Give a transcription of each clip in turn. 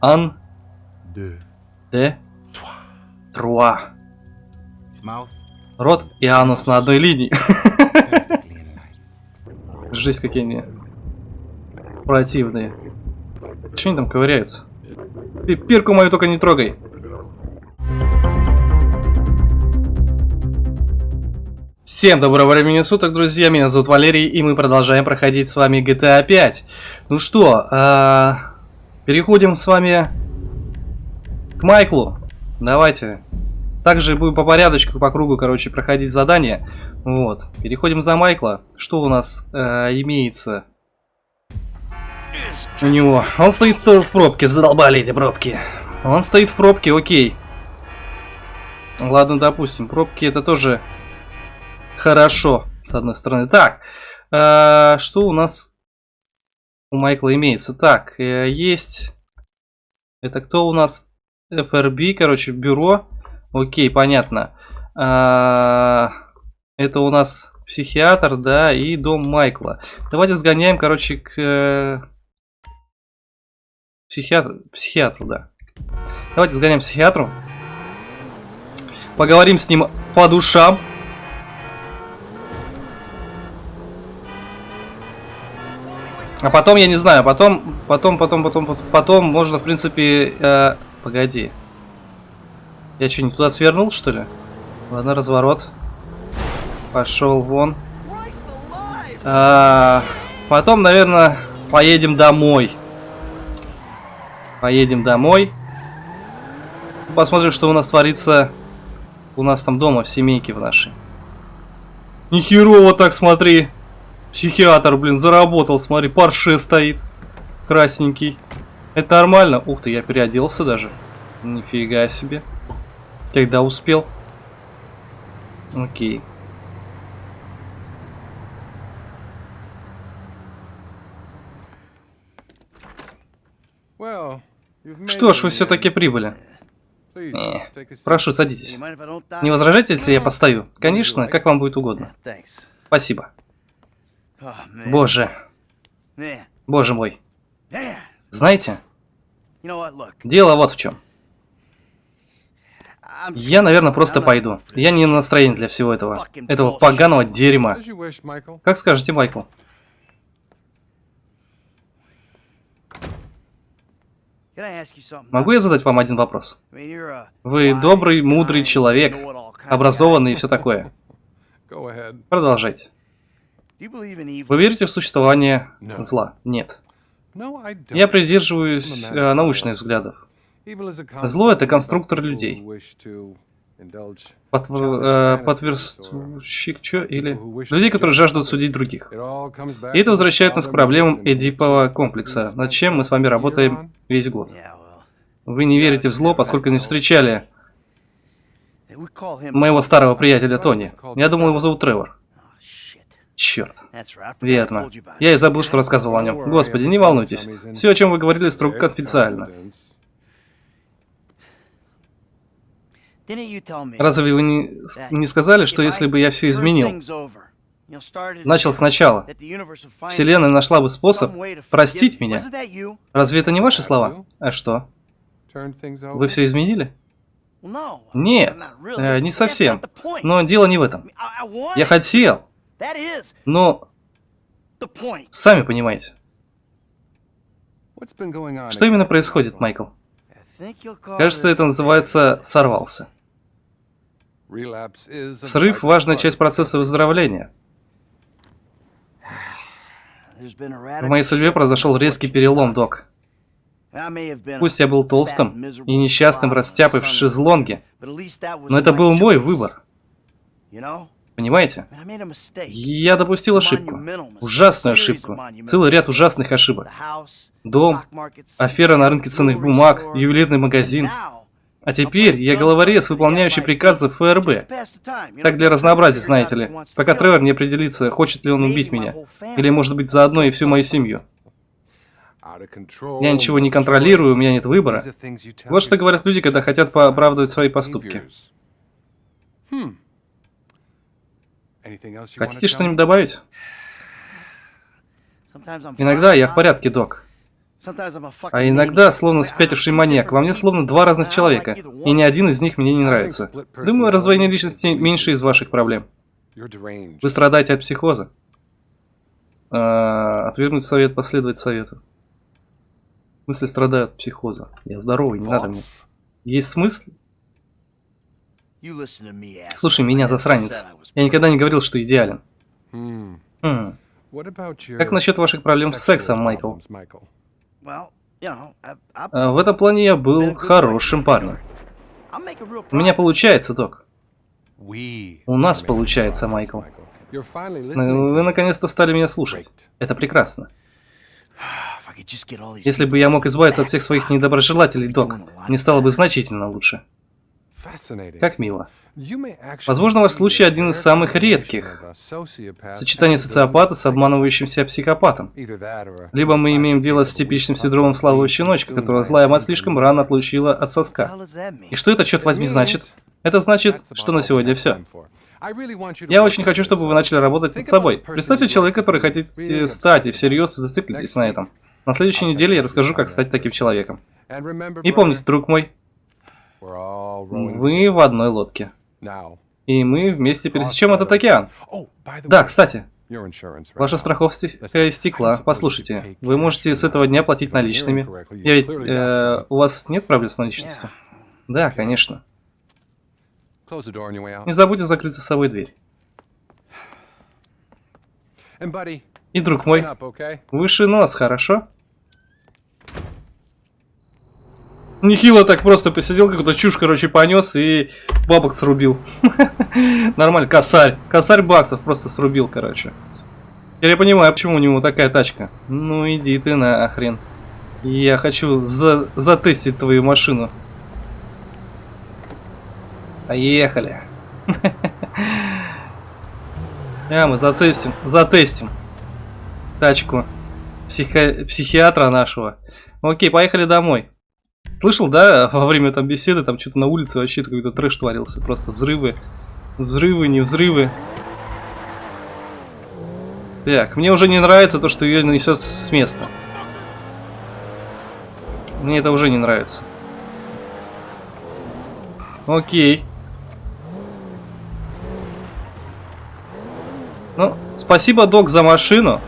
Ан. Deux. Де. Труа. Рот и анус на одной линии. Жесть, какие они противные. Че они там ковыряются? Ты пирку мою только не трогай. Всем доброго времени суток, друзья. Меня зовут Валерий, и мы продолжаем проходить с вами GTA 5. Ну что, а, переходим с вами к Майклу. Давайте. Также будем по порядочку, по кругу, короче, проходить задания. Вот. Переходим за Майкла. Что у нас э, имеется? У него. Он стоит в пробке, задолбали эти пробки. Он стоит в пробке, окей. Ладно, допустим, пробки это тоже хорошо, с одной стороны. Так, э, что у нас у Майкла имеется? Так, э, есть... Это кто у нас? FRB, короче, бюро. Окей, понятно. А, это у нас психиатр, да, и дом Майкла. Давайте сгоняем, короче, к э, психиатру, психиатру, да. Давайте сгоняем к психиатру. Поговорим с ним по душам. А потом, я не знаю, потом, потом, потом, потом, потом, можно, в принципе, э, погоди. Я что, не туда свернул, что ли? Ладно, разворот. Пошел вон. А, потом, наверное, поедем домой. Поедем домой. Посмотрим, что у нас творится у нас там дома, в семейке в нашей. Нихерово так, смотри. Психиатр, блин, заработал, смотри, парше стоит. Красненький. Это нормально? Ух ты, я переоделся даже. Нифига себе. Когда успел? Окей. Что ж, вы все-таки прибыли. Не, прошу, садитесь. Не возражаете, если я постою? Конечно, как вам будет угодно. Спасибо. Боже. Боже мой. Знаете, дело вот в чем. Я, наверное, просто пойду. Я не на настроении для всего этого. Этого поганого дерьма. Как скажете, Майкл? Могу я задать вам один вопрос? Вы добрый, мудрый человек, образованный и все такое. Продолжайте. Вы верите в существование зла? Нет. Я придерживаюсь э, научных взглядов. Зло — это конструктор людей. Потв... Э, Подверстущик, что? Или... Людей, которые жаждут судить других. И это возвращает нас к проблемам Эдипова комплекса, над чем мы с вами работаем весь год. Вы не верите в зло, поскольку не встречали моего старого приятеля Тони. Я думал, его зовут Тревор. Черт. Верно. Я и забыл, что рассказывал о нем. Господи, не волнуйтесь. Все, о чем вы говорили, строго конфиденциально. Разве вы не, не сказали, что если бы я все изменил, начал сначала, Вселенная нашла бы способ простить меня? Разве это не ваши слова? А что? Вы все изменили? Нет, э, не совсем. Но дело не в этом. Я хотел, но сами понимаете. Что именно происходит, Майкл? Кажется, это называется «сорвался». Срыв – важная часть процесса выздоровления. В моей судьбе произошел резкий перелом, док. Пусть я был толстым и несчастным растяпой в шезлонге, но это был мой выбор. Понимаете? Я допустил ошибку. Ужасную ошибку. Целый ряд ужасных ошибок. Дом, афера на рынке ценных бумаг, ювелирный магазин. А теперь я головорез, выполняющий приказы ФРБ. Так для разнообразия, знаете ли. Пока Тревор не определится, хочет ли он убить меня. Или, может быть, заодно и всю мою семью. Я ничего не контролирую, у меня нет выбора. Вот что говорят люди, когда хотят оправдывать свои поступки. Хотите что-нибудь добавить? Иногда я в порядке, док. А иногда, словно спятивший маньяк, во мне словно два разных человека, и ни один из них мне не нравится. Думаю, раздвоение личности меньше из ваших проблем. Вы страдаете от психоза. А, отвергнуть совет, последовать совету. В смысле, страдаю от психоза. Я здоровый, не надо мне. Есть смысл? Слушай меня, засранец. Я никогда не говорил, что идеален. Хм. Как насчет ваших проблем с сексом, Майкл? А, в этом плане я был хорошим парнем. У меня получается, док. У нас получается, Майкл. Вы наконец-то стали меня слушать. Это прекрасно. Если бы я мог избавиться от всех своих недоброжелателей, док, мне стало бы значительно лучше. Как мило. Возможно, ваш случай один из самых редких. Сочетание социопата с обманывающимся психопатом. Либо мы имеем дело с типичным синдромом слабого щеночка, которого злая мать слишком рано отлучила от соска. И что это, черт возьми, значит? Это значит, что на сегодня все. Я очень хочу, чтобы вы начали работать над собой. Представьте человека, который хотите стать, и всерьез зациклитесь на этом. На следующей неделе я расскажу, как стать таким человеком. И помните, друг мой, вы в одной лодке. И мы вместе пересечем этот океан. Да, кстати, ваша страховка истекла. Послушайте, вы можете с этого дня платить наличными. Я ведь, э, у вас нет проблем с наличностью? Да, конечно. Не забудьте закрыть за собой дверь. И, друг мой, выше нос, хорошо? Нехило так просто посидел, какую-то чушь, короче, понес и бабок срубил. Нормально, косарь. Косарь баксов просто срубил, короче. Теперь я понимаю, почему у него такая тачка. Ну иди ты нахрен. Я хочу за затестить твою машину. Поехали. А, мы затестим, затестим тачку психи... психиатра нашего. Окей, поехали домой. Слышал, да, во время там беседы, там что-то на улице вообще какой-то трэш творился. Просто взрывы, взрывы, не взрывы. Так, мне уже не нравится то, что ее несет с места. Мне это уже не нравится. Окей. Ну, спасибо, док, за машину.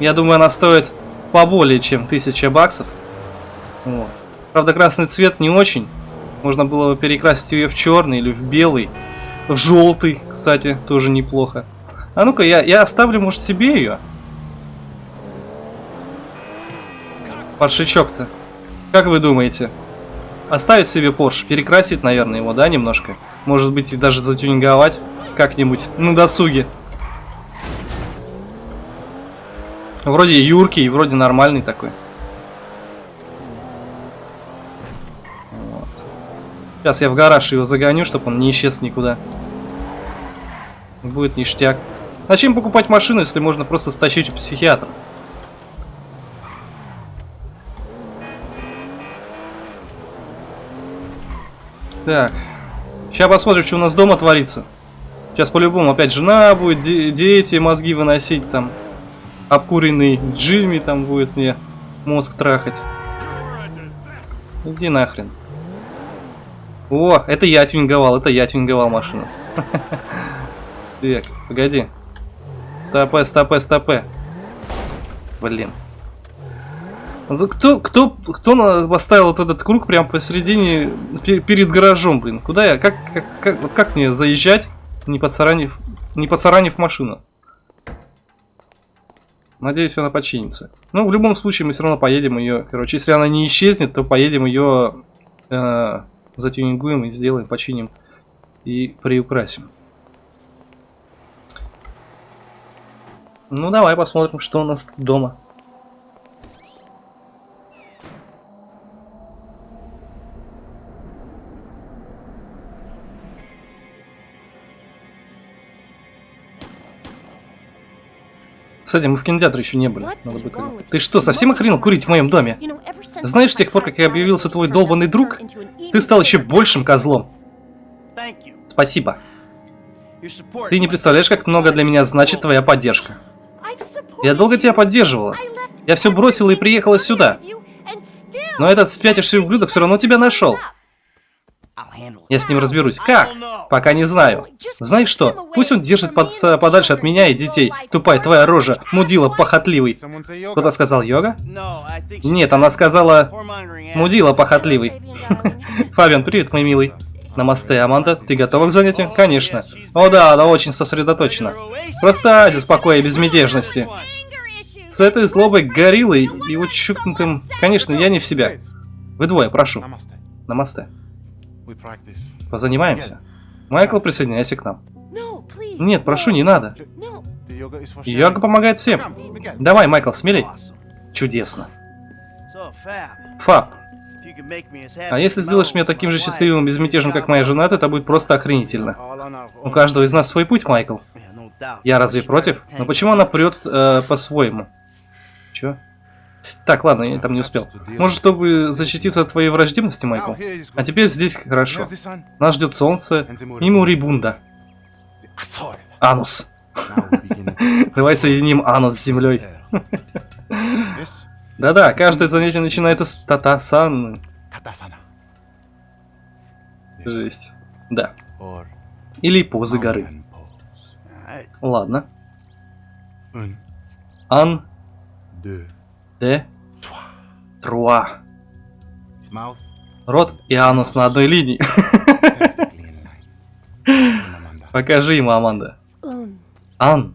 Я думаю, она стоит поболее, чем 1000 баксов. Вот. Правда, красный цвет не очень. Можно было бы перекрасить ее в черный или в белый. В желтый, кстати, тоже неплохо. А ну-ка, я, я оставлю, может, себе ее. Паршичок-то. Как вы думаете? Оставить себе Porsche, перекрасить, наверное, его, да, немножко? Может быть, и даже затюнинговать как-нибудь на досуге. Вроде юркий, вроде нормальный такой. Сейчас я в гараж его загоню, чтобы он не исчез никуда. Будет ништяк. Зачем покупать машину, если можно просто стащить у психиатра? Так. Сейчас посмотрим, что у нас дома творится. Сейчас по-любому опять жена будет, де дети мозги выносить там. Обкуренный Джимми там будет мне мозг трахать. Иди нахрен. О, это я тюнинговал, это я тюнинговал машину. Так, погоди. Стопе, стопе, стопе. Блин. Кто, кто, кто поставил вот этот круг прямо посередине, перед гаражом, блин? Куда я, как, как, как, как мне заезжать? не подсаранив, не подсаранив машину. Надеюсь, она починится. Ну, в любом случае, мы все равно поедем ее. Короче, если она не исчезнет, то поедем ее э, затюнингуем и сделаем, починим и приукрасим. Ну, давай посмотрим, что у нас дома. Кстати, мы в кинотеатре еще не были. Надо бы Ты что, совсем охренел курить в моем доме? Знаешь, с тех пор, как я объявился твой долбанный друг, ты стал еще большим козлом. Спасибо. Ты не представляешь, как много для меня значит твоя поддержка. Я долго тебя поддерживала. Я все бросила и приехала сюда. Но этот спятивший ублюдок все равно тебя нашел. Я с ним разберусь. Как? Пока не знаю. Знаешь что? Пусть он держит под, подальше от меня и детей. Тупая твоя рожа, мудила похотливый. Кто-то сказал йога? Нет, она сказала мудила похотливый. Фабиан, привет, мой милый. Намасте, Аманда, ты готова к занятию? Конечно. О да, она очень сосредоточена. Просто Ази спокойной безмятежности. С этой злобой гориллой и вот чукнутым... Конечно, я не в себя. Вы двое, прошу. Намасте. Позанимаемся. Майкл, присоединяйся к нам. Нет, прошу, не надо. Йога помогает всем. Давай, Майкл, смелей. Чудесно. Фаб, а если сделаешь меня таким же счастливым и безмятежным, как моя жена, то это будет просто охренительно. У каждого из нас свой путь, Майкл. Я разве против? Но почему она прет э, по-своему? Чё? Так, ладно, я там не успел. Может, чтобы защититься от твоей враждебности, Майкл? А теперь здесь хорошо. Нас ждет солнце и Мурибунда. Анус. Давай соединим анус с землей. Да-да, каждое занятие начинается с татасан. Жесть. Да. Или позы горы. Ладно. Ан. Де. Труа. Рот и анус на одной линии. Покажи ему, Аманда. Ан.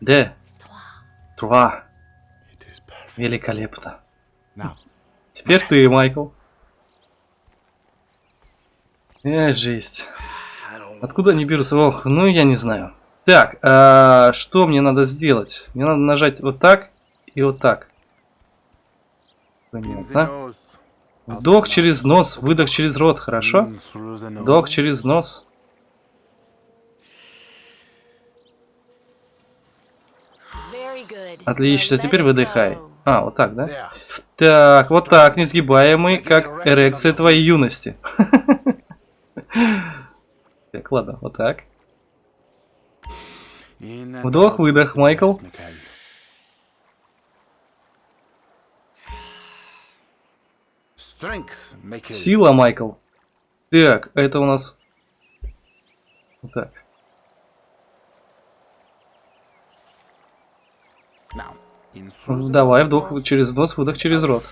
Де. Труа. Великолепно. Теперь ты, Майкл. Э, жесть. Откуда они берутся? Ох, ну я не знаю. Так, а, что мне надо сделать? Мне надо нажать вот так и вот так. Понятно. Вдох через нос, выдох через рот, хорошо? Вдох через нос. Отлично, теперь выдыхай. А, вот так, да? Так, вот так, несгибаемый, как эрекция твоей юности. Так, ладно, вот так. Вдох, выдох, Майкл. Сила, Майкл. Так, это у нас... Так. Давай, вдох через нос, выдох через рот.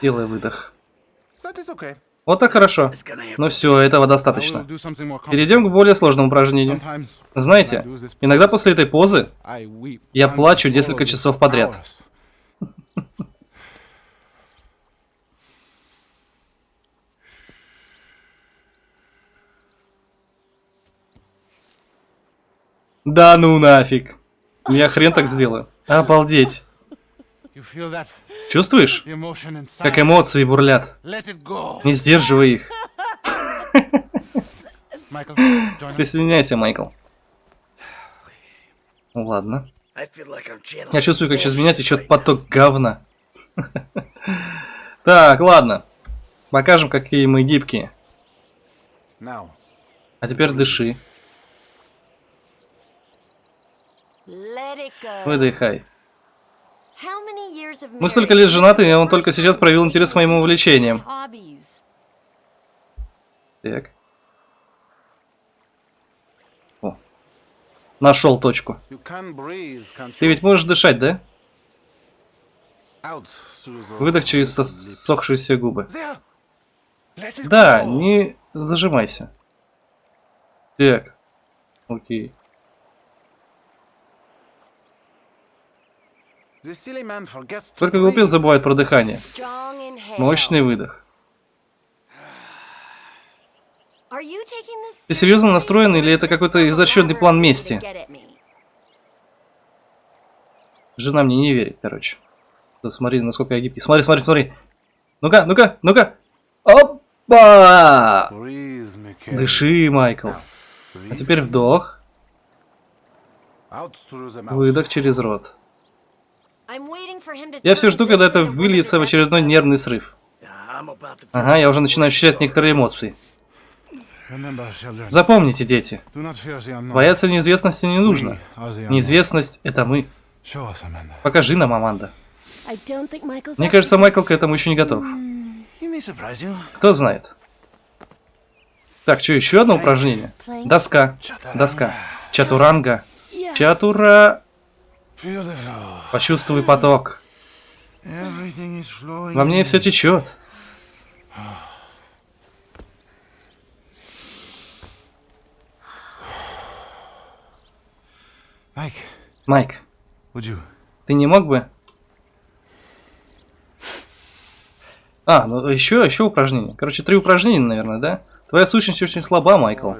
Делай выдох. Вот так хорошо. Ну все, этого достаточно. Перейдем к более сложному упражнению. Знаете, иногда после этой позы я плачу несколько часов подряд. Да ну нафиг. Я хрен так сделаю. Обалдеть. Чувствуешь? Как эмоции бурлят. Не сдерживай их. Присоединяйся, Майкл. Ну ладно. Я чувствую, как через меня течет поток говна. Так, ладно. Покажем, какие мы гибкие. А теперь дыши. Выдыхай. Мы столько лет женаты, и он только сейчас проявил интерес к моим увлечениям. Так. О. Нашел точку. Ты ведь можешь дышать, да? Выдох через сохшиеся губы. Да, не зажимайся. Так. Окей. Только глупец забывает про дыхание. Мощный выдох. Ты серьезно настроен или это какой-то изощренный план мести? Жена мне не верит, короче. Да, смотри, насколько я гибкий. Смотри, смотри, смотри. Ну-ка, ну-ка, ну-ка. Опа! Дыши, Майкл. А теперь вдох. Выдох через рот. Я все жду, когда это выльется в очередной нервный срыв. Ага, я уже начинаю ощущать некоторые эмоции. Запомните, дети, бояться неизвестности не нужно. Неизвестность — это мы. Покажи нам, Аманда. Мне кажется, to Майкл к этому еще не готов. You. Кто знает. Так, что, еще одно упражнение? Доска. Доска. Чатуранга. Чатура... Почувствуй поток. Во мне все течет. Майк, you? ты не мог бы... А, ну еще, еще упражнение. Короче, три упражнения, наверное, да? Твоя сущность очень слаба, Майкл.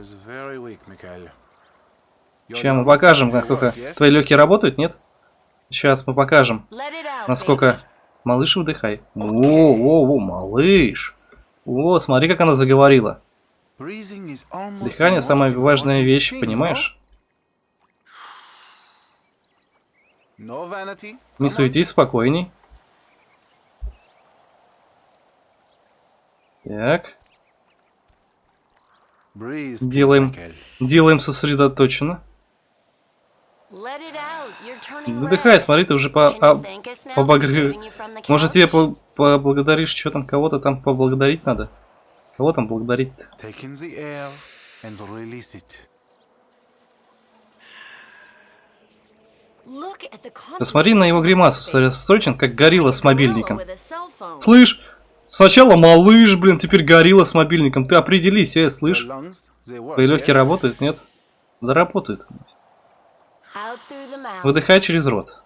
Сейчас мы покажем, насколько твои легкие работают, нет? Сейчас мы покажем, насколько... Малыш, выдыхай. О, о, о, малыш. О, смотри, как она заговорила. Дыхание самая важная вещь, понимаешь? Не суетись, спокойней. Так, Делаем. Делаем сосредоточенно. Выдыхай, смотри, ты уже по... А, thank us now for поблагодари- saving you from the Может тебе по- поблагодаришь, что там, кого-то там поблагодарить надо? Кого там благодарить -то? Посмотри на его гримасу, сосредоточен, как горилла с мобильником. Слышь, сначала малыш, блин, теперь горилла с мобильником. Ты определись, э, слышь? Твои легкие работают, нет? Да работают. Выдыхай через рот.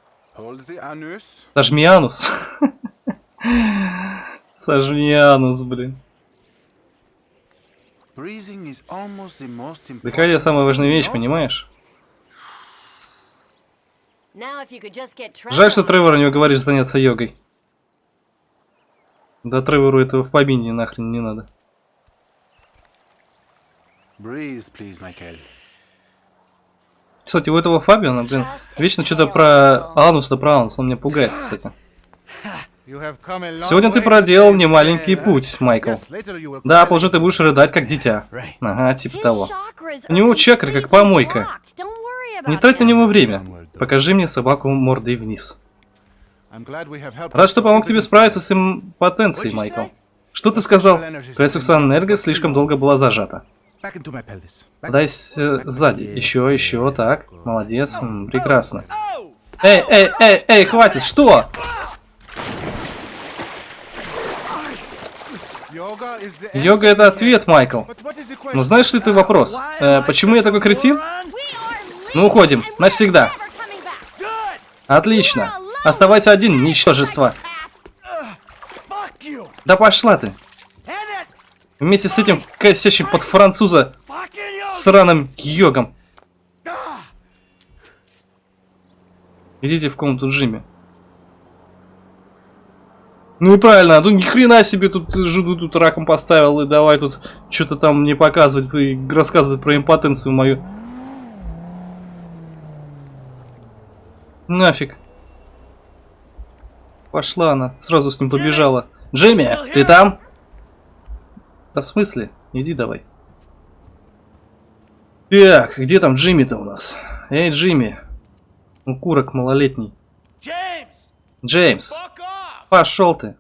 Сожми анус. Сожми анус, блин. Дыхание самая важная вещь, понимаешь? Жаль, что Тревору не уговоришь заняться йогой. Да Тревору этого в помине нахрен не надо. Breathe, please, Michael. Кстати, у этого Фабиана, блин, вечно что-то про анус да про анус. Он меня пугает, кстати. Сегодня ты проделал немаленький путь, Майкл. Да, позже ты будешь рыдать, как дитя. Ага, типа того. У него чакры, как помойка. Не трать на него время. Покажи мне собаку мордой вниз. Рад, что помог тебе справиться с импотенцией, Майкл. Что ты сказал? Твоя сексуальная энергия слишком долго была зажата. Подай э, сзади. Еще, еще, так. Молодец. М, прекрасно. Эй, эй, эй, эй, хватит, что? Йога это ответ, Майкл. Но знаешь ли ты вопрос? Э, почему я такой кретин? Ну, уходим. Навсегда. Отлично. Оставайся один, ничтожество. Да пошла ты. Вместе с этим косящим под француза сраным йогом. Идите в комнату Джимми. Ну и правильно, а тут ни хрена себе тут жиду тут раком поставил и давай тут что-то там мне показывать и рассказывать про импотенцию мою. Нафиг. Пошла она, сразу с ним побежала. Джимми, ты там? Да в смысле? Иди давай. Так, где там Джимми-то у нас? Эй, Джимми. Укурок малолетний. Джеймс, пошел ты.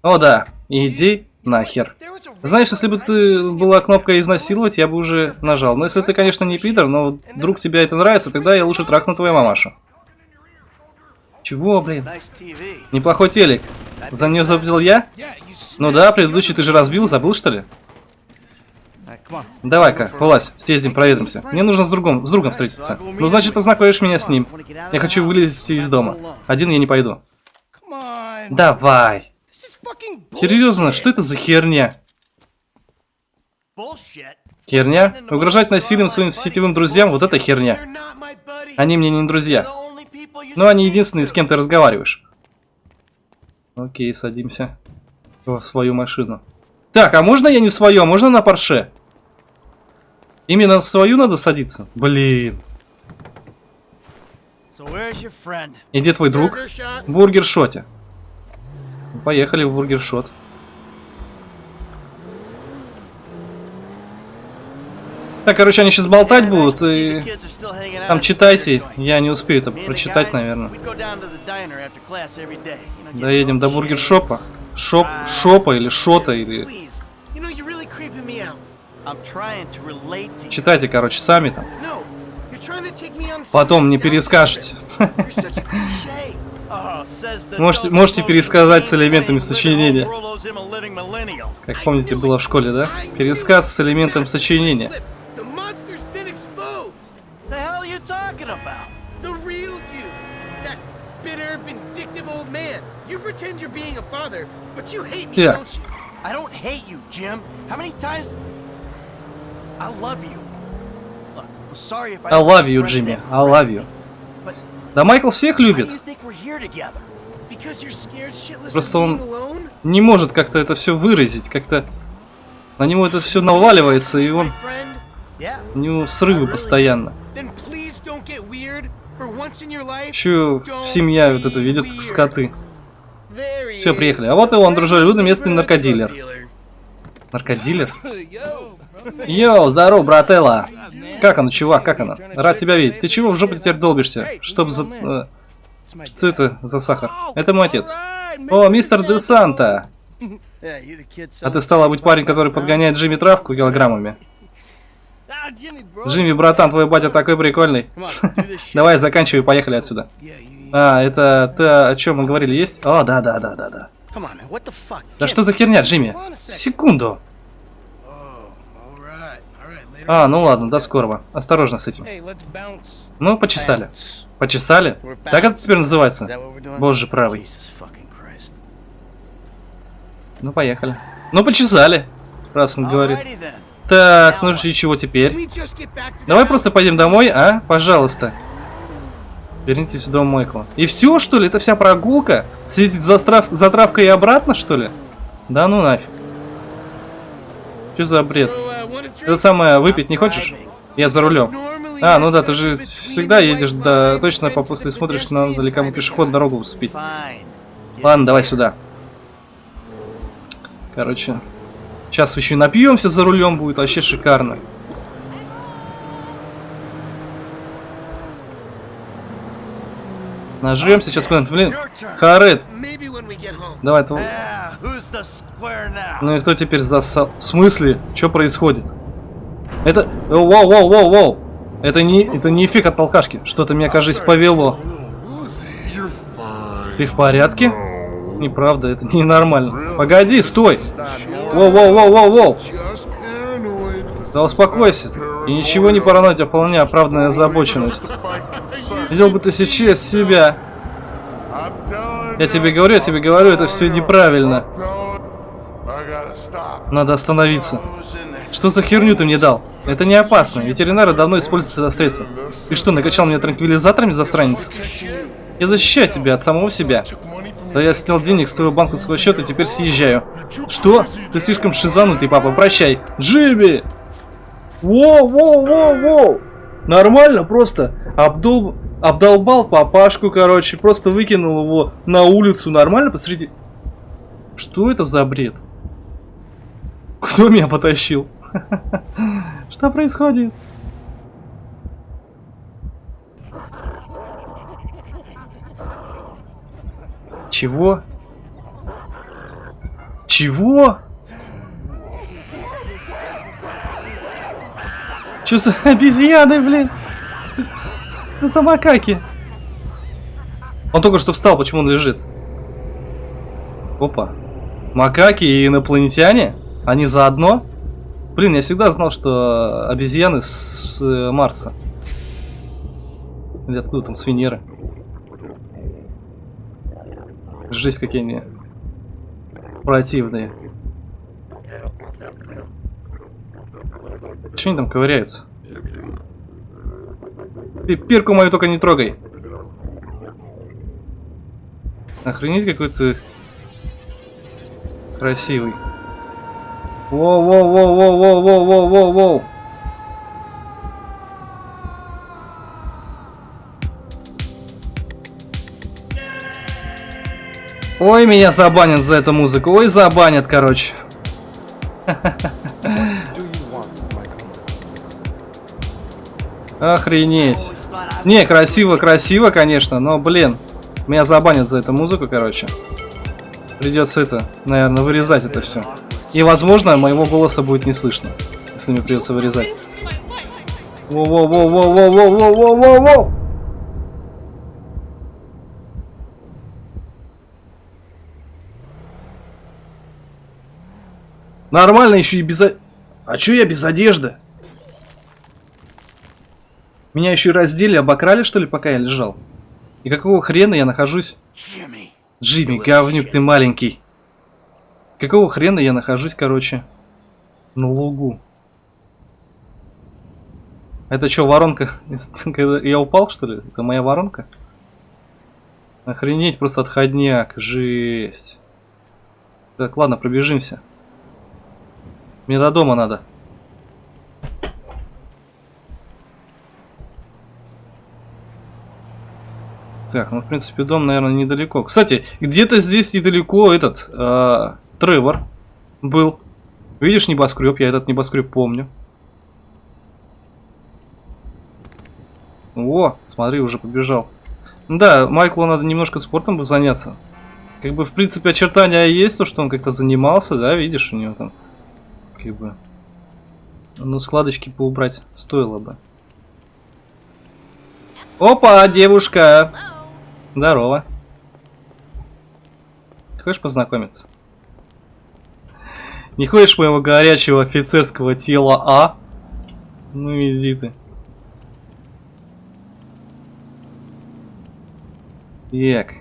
О да, иди нахер. Знаешь, если бы ты была кнопка изнасиловать, я бы уже нажал. Но если ты, конечно, не пидор, но вдруг тебе это нравится, тогда я лучше трахну твою мамашу. Чего, блин? Неплохой телек. За нее заплатил я? Ну да, предыдущий ты же разбил, забыл что ли? Давай-ка, вылазь, съездим, проедемся. Мне нужно с другом, с другом встретиться. Ну, значит, познакомишь меня с ним. Я хочу вылезти из дома. Один я не пойду. Давай. Серьезно, что это за херня? Херня? Угрожать насилием своим сетевым друзьям, вот это херня. Они мне не друзья. Но они единственные, с кем ты разговариваешь. Окей, садимся в свою машину. Так, а можно я не в свою, а можно на Порше? Именно в свою надо садиться? Блин. И где твой друг? В бургершоте. Поехали в бургершот. Так, короче, они сейчас болтать будут, и там читайте. Я не успею это прочитать, наверное. Доедем до бургер-шопа. Шоп, шопа или шота, или... Читайте, короче, сами там. Потом мне перескажете. Можете, можете пересказать с элементами сочинения. Как помните, было в школе, да? Пересказ с элементом сочинения. тебя. I love you, Джимми. I love you. Да Майкл всех любит. Просто он не может как-то это все выразить, как-то на него это все наваливается, и он... У него срывы постоянно. Еще семья вот это ведет как скоты. Все, приехали. А вот и он, дружелюбный местный наркодилер. Наркодилер? Йоу, здорово, брателла. Как оно, чувак, как оно? Рад тебя видеть. Ты чего в жопу теперь долбишься? Чтоб за... э, что это за сахар? Это мой отец. О, мистер Де Санта! А ты стала быть парень, который подгоняет Джимми травку килограммами. Джимми, братан, твой батя такой прикольный. Давай, заканчивай, поехали отсюда. А, это ты о чем мы говорили, есть? О, да, да, да, да, да. Да что за херня, Джимми? Секунду. oh. А, ну ладно, до скорого. Осторожно с этим. Ну, почесали. Почесали? Так это теперь называется? Боже правый. Ну, поехали. Ну, почесали. Раз он говорит. Так, ну и чего теперь? Давай просто пойдем домой, а? Пожалуйста. Вернитесь в дом Майкла. И все, что ли? Это вся прогулка? Съездить за, трав... за травкой и обратно, что ли? Да ну нафиг. Что за бред? Это самое, выпить не хочешь? Я за рулем. А, ну да, ты же всегда едешь, да, точно по после смотришь, надо ли кому пешеходную дорогу уступить. Ладно, давай сюда. Короче, сейчас еще и напьемся за рулем, будет вообще шикарно. Нажремся сейчас куда-нибудь, блин. Харет, давай, now? ну и кто теперь засал? В смысле? Что происходит? Это... Воу, воу, воу, воу. Это не, это не эффект от алкашки. Что-то меня, кажется, повело. Ты в порядке? Неправда, это ненормально. Погоди, стой! Воу, воу, воу, воу, воу! Да успокойся. И ничего не параноить, а вполне оправданная озабоченность. Видел бы ты сейчас себя. Я тебе говорю, я тебе говорю, это все неправильно. Надо остановиться. Что за херню ты мне дал? Это не опасно. Ветеринары давно используют это средство. Ты что, накачал меня транквилизаторами, засранец? Я защищаю тебя от самого себя. Да я снял денег с твоего банковского счета и теперь съезжаю. Что? Ты слишком шизанутый, папа, прощай. Джимми! Воу, воу, воу, воу! Нормально, просто обдол... обдолбал папашку, короче, просто выкинул его на улицу, нормально посреди... Что это за бред? Кто меня потащил? Что происходит? Чего? Чего? Че за обезьяны, блин? Что за макаки? Он только что встал, почему он лежит? Опа. Макаки и инопланетяне? Они заодно? Блин, я всегда знал, что обезьяны с э, Марса. Или откуда там, с Венеры. Жесть, какие они противные. Че они там ковыряются? Ты пирку мою только не трогай. Охренеть какой-то красивый. Воу-воу-воу-воу-воу-воу-воу-воу. Ой, меня забанят за эту музыку. Ой, забанят, короче. Ха-ха-ха. Охренеть. Не, красиво, красиво, конечно, но, блин, меня забанят за эту музыку, короче. Придется это, наверное, вырезать это все. И, возможно, моего голоса будет не слышно, если мне придется вырезать. Воу-воу-воу-воу-воу-воу-воу-воу-воу! Нормально еще и без... А чё я без одежды? Меня еще и раздели, обокрали, что ли, пока я лежал? И какого хрена я нахожусь... Jimmy. Джимми, говнюк ты маленький. Какого хрена я нахожусь, короче, на лугу? Это что, воронка? Я упал, что ли? Это моя воронка? Охренеть, просто отходняк. Жесть. Так, ладно, пробежимся. Мне до дома надо. Так, ну, в принципе, дом, наверное, недалеко. Кстати, где-то здесь недалеко этот, э, Тревор был. Видишь небоскреб? Я этот небоскреб помню. О, смотри, уже побежал. Да, Майклу надо немножко спортом бы заняться. Как бы, в принципе, очертания есть, то, что он как-то занимался, да, видишь, у него там, как бы... Ну, складочки поубрать стоило бы. Опа, девушка! Здорово. Хочешь познакомиться? Не хочешь моего горячего офицерского тела, а? Ну иди ты. Так.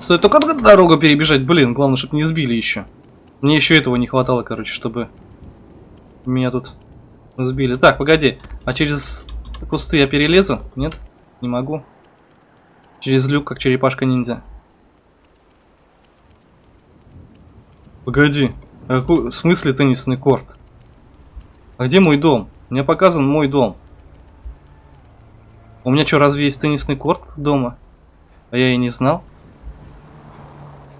Стой, только дорогу перебежать, блин, главное, чтобы не сбили еще. Мне еще этого не хватало, короче, чтобы меня тут сбили. Так, погоди, а через кусты я перелезу? Нет? Не могу. Через люк, как черепашка-ниндзя. Погоди, а какой, в смысле теннисный корт? А где мой дом? Мне показан мой дом. У меня что, разве есть теннисный корт дома? А я и не знал.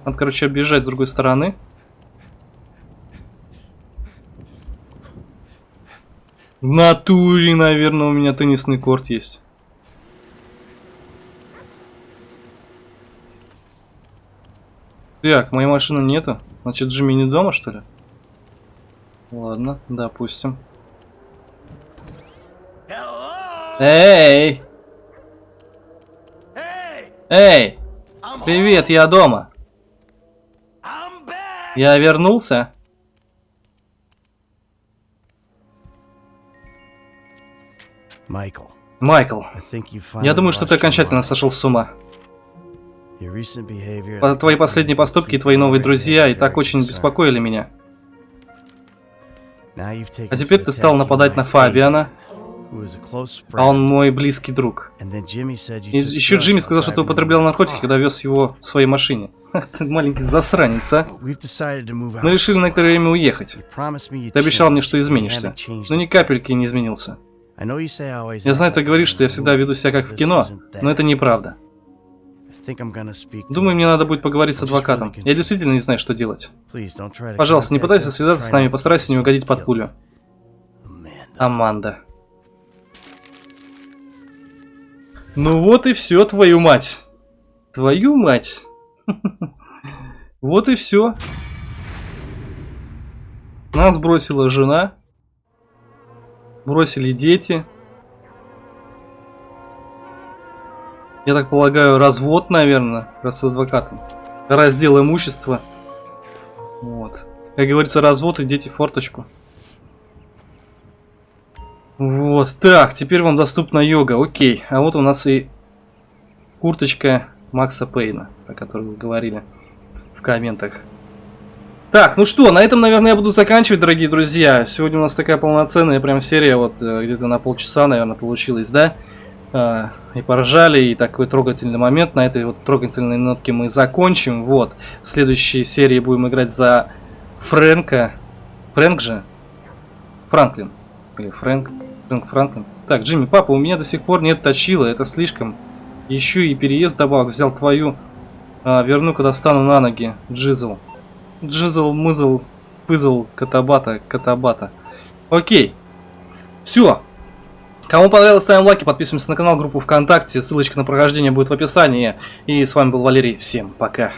Надо, короче, объезжать с другой стороны. В натуре, наверное, у меня теннисный корт есть. Так, моей машины нету. Значит, Джимми не дома, что ли? Ладно, допустим. Эй! Эй! Привет, я дома. Я вернулся. Майкл, Майкл. я думаю, что ты окончательно сошел с ума. Твои последние поступки и твои новые друзья и так очень беспокоили меня. А теперь ты стал нападать на Фабиана, а он мой близкий друг. И еще Джимми сказал, что ты употреблял наркотики, когда вез его в своей машине. ты маленький засранец, а? Мы решили на некоторое время уехать. Ты обещал мне, что изменишься, но ни капельки не изменился. Я знаю, ты говоришь, что я всегда веду себя как в кино, но это неправда. Думаю, мне надо будет поговорить с адвокатом. Я действительно не знаю, что делать. Пожалуйста, не пытайся связаться с нами, постарайся не угодить под пулю. Аманда. Ну вот и все, твою мать. Твою мать. Вот и все. Нас бросила жена. Бросили дети. Я так полагаю, развод, наверное, раз с адвокатом. Раздел имущества. Вот. Как говорится, развод и дети форточку. Вот, так, теперь вам доступна йога, окей. А вот у нас и курточка Макса Пейна, о которой вы говорили в комментах. Так, ну что, на этом, наверное, я буду заканчивать, дорогие друзья. Сегодня у нас такая полноценная прям серия, вот э, где-то на полчаса, наверное, получилась, да? А, и поржали, и такой трогательный момент. На этой вот трогательной нотке мы закончим. Вот, в следующей серии будем играть за Фрэнка. Фрэнк же? Франклин. Или Фрэнк. Фрэнк Франклин. Так, Джимми, папа, у меня до сих пор нет точила, это слишком. Еще и переезд добавок взял твою. А, верну, когда встану на ноги. Джизл. Джизл, мызл, пызл, катабата, катабата. Окей. Все. Кому понравилось, ставим лайки, подписываемся на канал, группу ВКонтакте. Ссылочка на прохождение будет в описании. И с вами был Валерий. Всем пока.